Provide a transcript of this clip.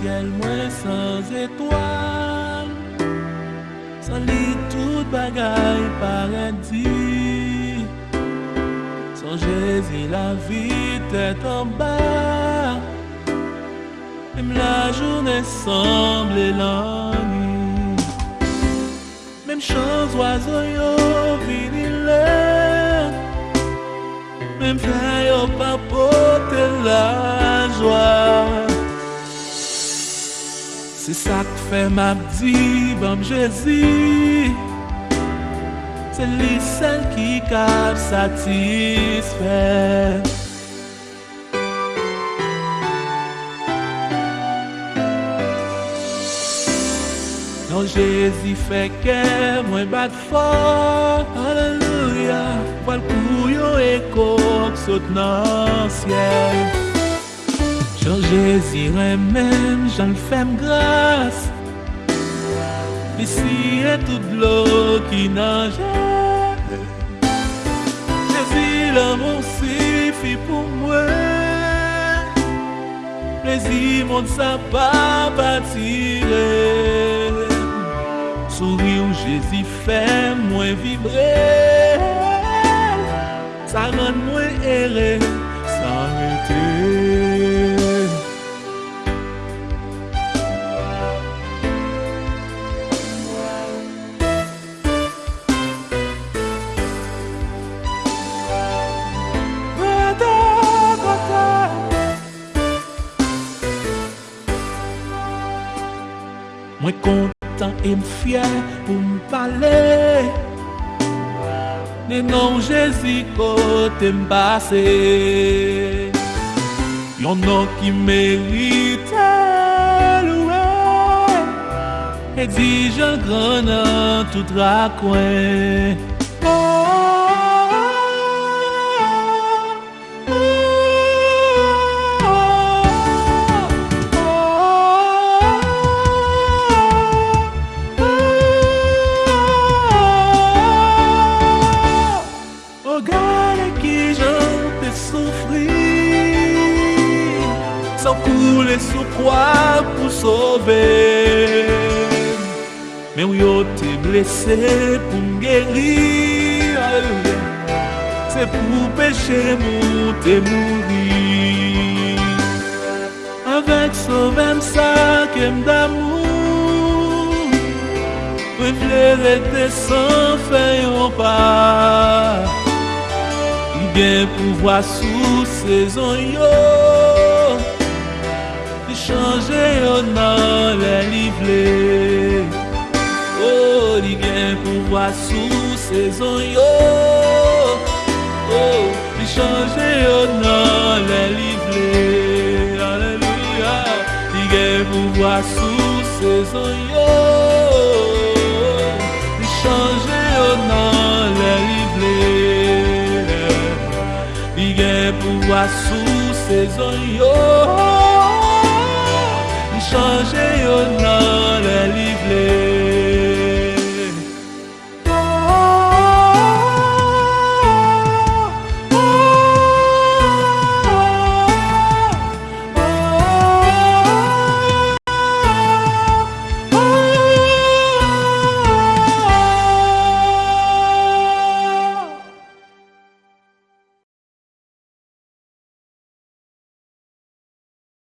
ciel moins sans étoiles. Sans lit tout bagaille paradis. Sans Jésus la vie tête en bas. Même la journée semble la nuit. Même chose oiseau yo vinile. Même frère yo pas porter la joie. C'est ça que fait ma vie, bon Jésus. C'est lui seul qui cap satisfait. Non, Jésus fait que moi bat fort. Alléluia. Voilà le couillon et Jan jezire men, jan fèm glas Bisi e tout blou ki nan jè Jezi la moun si fi pou mwen Plezi moun sa pa patire Souri ou jezi fèm mwen vibre Sa ran mwen ere, sa rete Mwen kontan e mfye pou m'pale. Ne nan jesi kote m'pase Yon nan ki merite louè E di jan gran nan tout rakwen Sans couler sous pour sauver. Mais où yo t'es blessé pour guérir? C'est pour pécher mon mourir. Avec ce même sac d'amour Reflérer tes sangs fait un pas Il vient pouvoir sous yo. De changer yo dans les livrets. Oh, il vient pouvoir sous saison yo. Oh, de changer yo dans les livrets. Alléluia. Il vient pouvoir sous saison yo. De changer yo dans les livrets. Li gen pouvoir sous saison yo